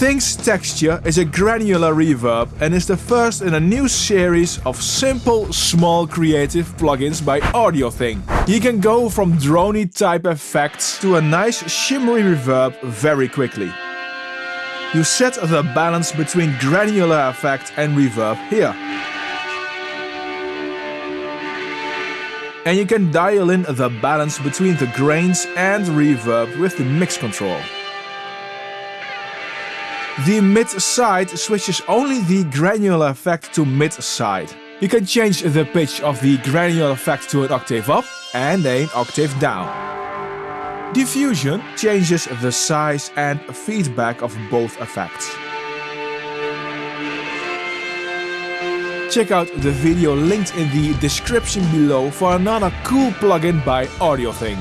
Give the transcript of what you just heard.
Things Texture is a granular reverb and is the first in a new series of simple, small creative plugins by AudioThing. You can go from drony type effects to a nice shimmery reverb very quickly. You set the balance between granular effect and reverb here. And you can dial in the balance between the grains and reverb with the mix control. The mid-side switches only the granular effect to mid-side. You can change the pitch of the granular effect to an octave up and an octave down. Diffusion changes the size and feedback of both effects. Check out the video linked in the description below for another cool plugin by AudioThing.